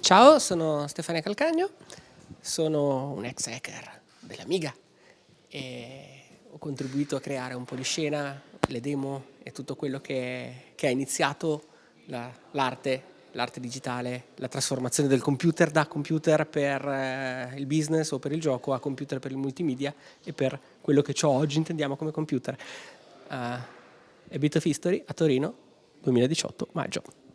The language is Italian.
Ciao, sono Stefania Calcagno, sono un ex hacker dell'Amiga e ho contribuito a creare un po' di scena, le demo e tutto quello che, che ha iniziato l'arte, l'arte digitale, la trasformazione del computer da computer per eh, il business o per il gioco a computer per il multimedia e per quello che ciò oggi intendiamo come computer. Uh, A Bit of History a Torino 2018 maggio.